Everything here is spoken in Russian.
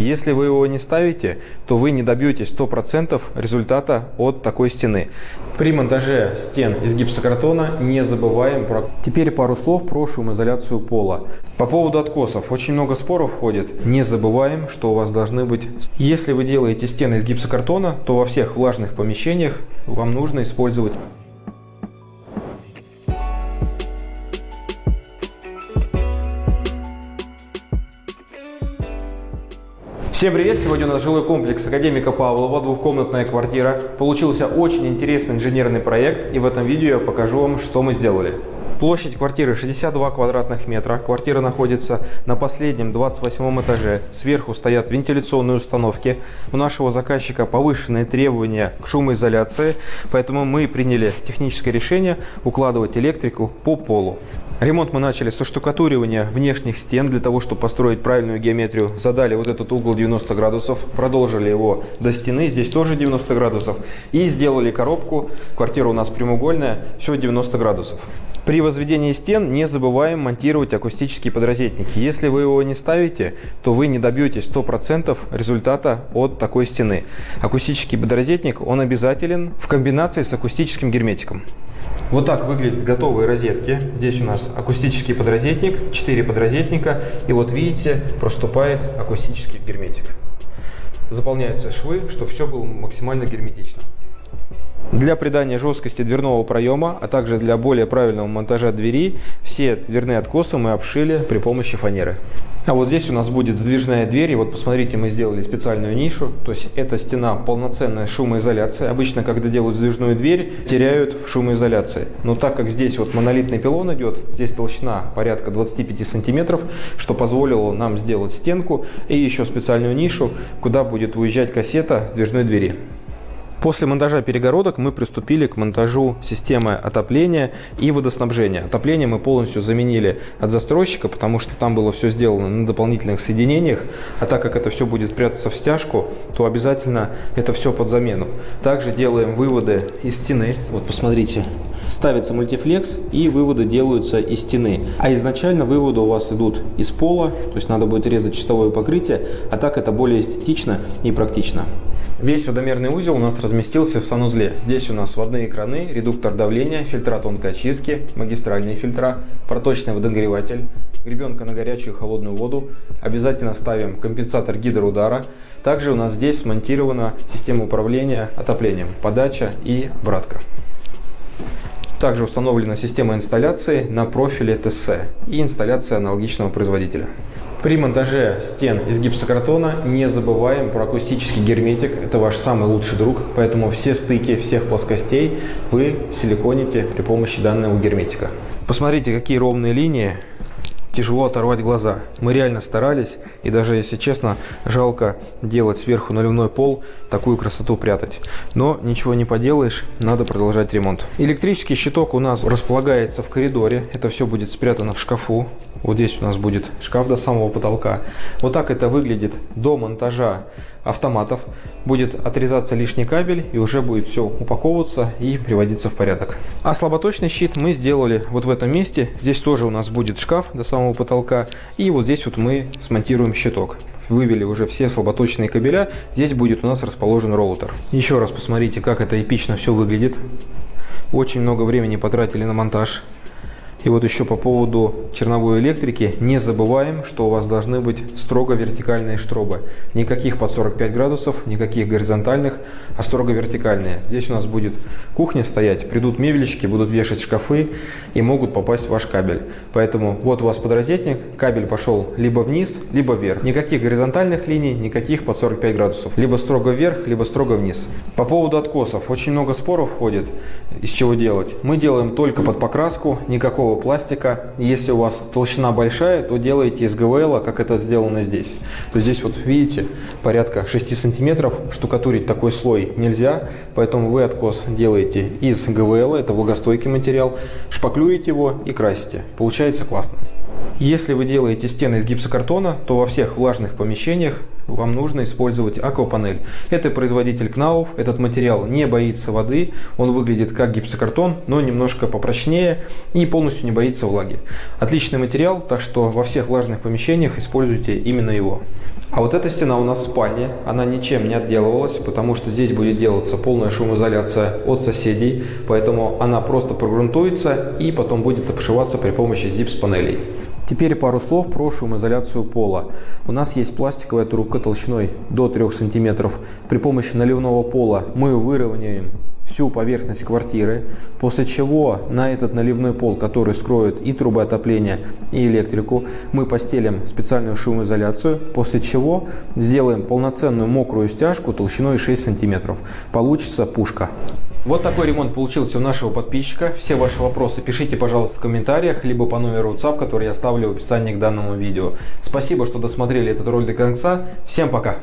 Если вы его не ставите, то вы не добьетесь 100% результата от такой стены. При монтаже стен из гипсокартона не забываем про... Теперь пару слов про шумоизоляцию пола. По поводу откосов. Очень много споров ходит. Не забываем, что у вас должны быть... Если вы делаете стены из гипсокартона, то во всех влажных помещениях вам нужно использовать Всем привет! Сегодня у нас жилой комплекс Академика Павлова, двухкомнатная квартира. Получился очень интересный инженерный проект, и в этом видео я покажу вам, что мы сделали. Площадь квартиры 62 квадратных метра. Квартира находится на последнем 28 этаже. Сверху стоят вентиляционные установки. У нашего заказчика повышенные требования к шумоизоляции, поэтому мы приняли техническое решение укладывать электрику по полу. Ремонт мы начали со штукатуривания внешних стен для того, чтобы построить правильную геометрию. Задали вот этот угол 90 градусов, продолжили его до стены, здесь тоже 90 градусов. И сделали коробку, квартира у нас прямоугольная, все 90 градусов. При возведении стен не забываем монтировать акустические подрозетники. Если вы его не ставите, то вы не добьетесь 100% результата от такой стены. Акустический подрозетник, он обязателен в комбинации с акустическим герметиком. Вот так выглядят готовые розетки. Здесь у нас акустический подрозетник, 4 подрозетника. И вот видите, проступает акустический герметик. Заполняются швы, чтобы все было максимально герметично. Для придания жесткости дверного проема, а также для более правильного монтажа двери, все дверные откосы мы обшили при помощи фанеры. А вот здесь у нас будет сдвижная дверь. И вот посмотрите, мы сделали специальную нишу. То есть эта стена полноценная шумоизоляция. Обычно, когда делают сдвижную дверь, теряют в шумоизоляции. Но так как здесь вот монолитный пилон идет, здесь толщина порядка 25 сантиметров, что позволило нам сделать стенку и еще специальную нишу, куда будет уезжать кассета сдвижной двери. После монтажа перегородок мы приступили к монтажу системы отопления и водоснабжения. Отопление мы полностью заменили от застройщика, потому что там было все сделано на дополнительных соединениях, а так как это все будет прятаться в стяжку, то обязательно это все под замену. Также делаем выводы из стены. Вот посмотрите, ставится мультифлекс и выводы делаются из стены. А изначально выводы у вас идут из пола, то есть надо будет резать чистовое покрытие, а так это более эстетично и практично. Весь водомерный узел у нас разместился в санузле. Здесь у нас водные краны, редуктор давления, фильтра тонкой очистки, магистральные фильтра, проточный водонагреватель, гребенка на горячую и холодную воду. Обязательно ставим компенсатор гидроудара. Также у нас здесь смонтирована система управления отоплением, подача и обратка. Также установлена система инсталляции на профиле ТСС и инсталляция аналогичного производителя. При монтаже стен из гипсокартона не забываем про акустический герметик. Это ваш самый лучший друг, поэтому все стыки всех плоскостей вы силиконите при помощи данного герметика. Посмотрите, какие ровные линии. Тяжело оторвать глаза. Мы реально старались, и даже, если честно, жалко делать сверху наливной пол, такую красоту прятать. Но ничего не поделаешь, надо продолжать ремонт. Электрический щиток у нас располагается в коридоре. Это все будет спрятано в шкафу. Вот здесь у нас будет шкаф до самого потолка. Вот так это выглядит до монтажа автоматов. Будет отрезаться лишний кабель и уже будет все упаковываться и приводиться в порядок. А слаботочный щит мы сделали вот в этом месте. Здесь тоже у нас будет шкаф до самого потолка. И вот здесь вот мы смонтируем щиток вывели уже все слаботочные кабеля, здесь будет у нас расположен роутер. Еще раз посмотрите, как это эпично все выглядит. Очень много времени потратили на монтаж. И вот еще по поводу черновой электрики, не забываем, что у вас должны быть строго вертикальные штробы. Никаких под 45 градусов, никаких горизонтальных, а строго вертикальные. Здесь у нас будет кухня стоять, придут мебельщики, будут вешать шкафы и могут попасть в ваш кабель. Поэтому вот у вас подрозетник, кабель пошел либо вниз, либо вверх. Никаких горизонтальных линий, никаких под 45 градусов. Либо строго вверх, либо строго вниз. По поводу откосов, очень много споров ходит, из чего делать. Мы делаем только под покраску, никакого легкого пластика. Если у вас толщина большая, то делайте из ГВЛ, как это сделано здесь. То здесь вот видите, порядка 6 сантиметров. Штукатурить такой слой нельзя, поэтому вы откос делаете из ГВЛ, это влагостойкий материал, шпаклюете его и красите. Получается классно. Если вы делаете стены из гипсокартона, то во всех влажных помещениях вам нужно использовать аквапанель. Это производитель Кнауф. Этот материал не боится воды. Он выглядит как гипсокартон, но немножко попрочнее и полностью не боится влаги. Отличный материал, так что во всех влажных помещениях используйте именно его. А вот эта стена у нас в спальне, она ничем не отделывалась, потому что здесь будет делаться полная шумоизоляция от соседей, поэтому она просто прогрунтуется и потом будет обшиваться при помощи зипс-панелей. Теперь пару слов про шумоизоляцию пола. У нас есть пластиковая трубка толщиной до 3 см. При помощи наливного пола мы выровняем всю поверхность квартиры, после чего на этот наливной пол, который скроет и трубы отопления, и электрику, мы постелим специальную шумоизоляцию, после чего сделаем полноценную мокрую стяжку толщиной 6 см. Получится пушка. Вот такой ремонт получился у нашего подписчика. Все ваши вопросы пишите, пожалуйста, в комментариях, либо по номеру WhatsApp, который я оставлю в описании к данному видео. Спасибо, что досмотрели этот ролик до конца. Всем пока!